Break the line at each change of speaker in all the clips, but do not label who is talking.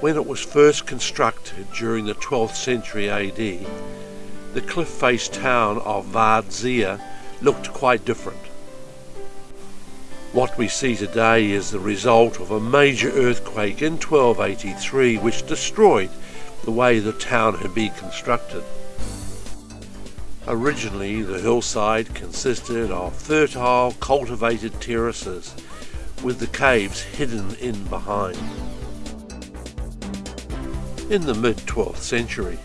When it was first constructed during the 12th century AD, the cliff-faced town of Vardzia looked quite different. What we see today is the result of a major earthquake in 1283 which destroyed the way the town had been constructed. Originally the hillside consisted of fertile cultivated terraces with the caves hidden in behind. In the mid-12th century,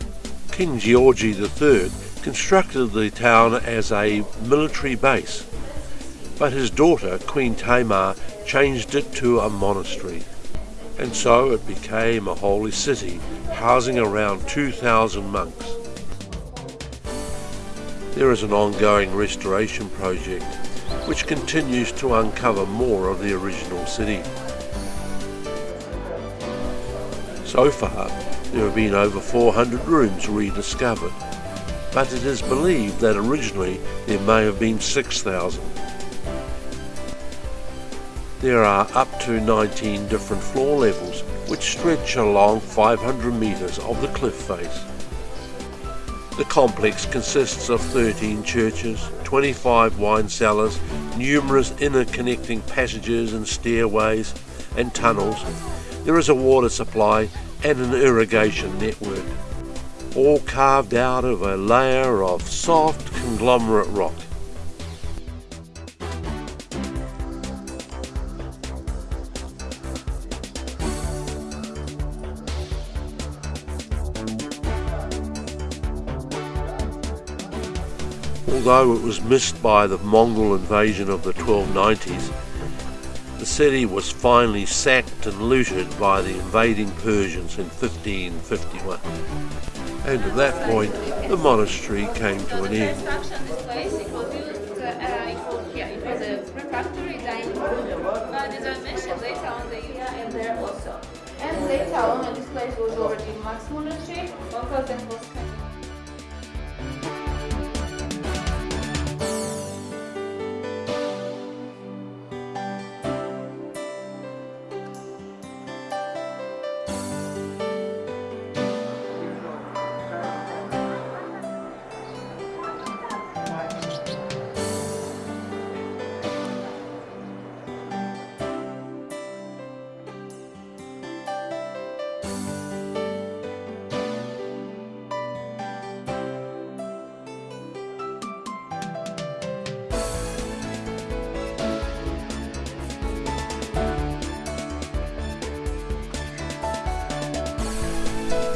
King George III constructed the town as a military base, but his daughter, Queen Tamar, changed it to a monastery. And so it became a holy city, housing around 2,000 monks. There is an ongoing restoration project which continues to uncover more of the original city. So far, there have been over 400 rooms rediscovered, but it is believed that originally there may have been 6,000. There are up to 19 different floor levels which stretch along 500 metres of the cliff face. The complex consists of 13 churches, 25 wine cellars, numerous interconnecting passages and stairways and tunnels. There is a water supply and an irrigation network, all carved out of a layer of soft conglomerate rock. Although it was missed by the Mongol invasion of the 1290s, the city was finally sacked and looted by the invading Persians in 1551. And at that point, the monastery came to an end.
And later on, this place was already Max Monastery, because then was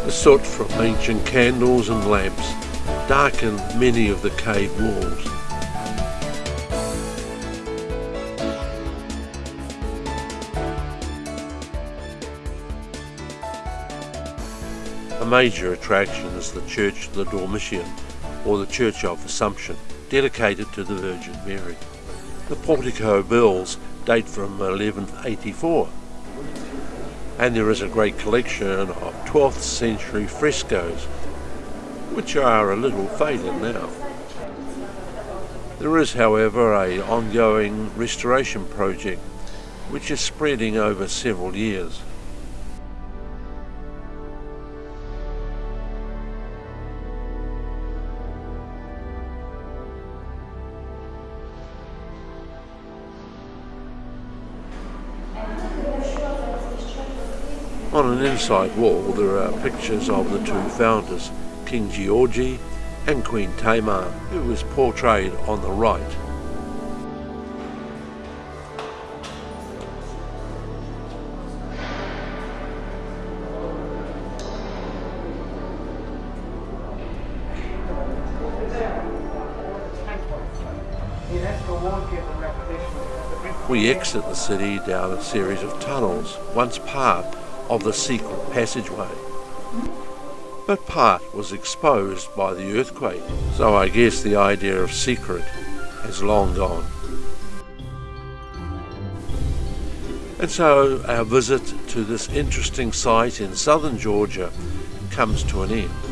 The soot from ancient candles and lamps darkened many of the cave walls. A major attraction is the Church of the Dormition, or the Church of Assumption, dedicated to the Virgin Mary. The portico bills date from 1184 and there is a great collection of 12th century frescoes which are a little faded now. There is however a ongoing restoration project which is spreading over several years. On an inside wall there are pictures of the two founders, King Georgi and Queen Tamar, who is portrayed on the right. We exit the city down a series of tunnels, once part of the secret passageway. But part was exposed by the earthquake, so I guess the idea of secret has long gone. And so our visit to this interesting site in southern Georgia comes to an end.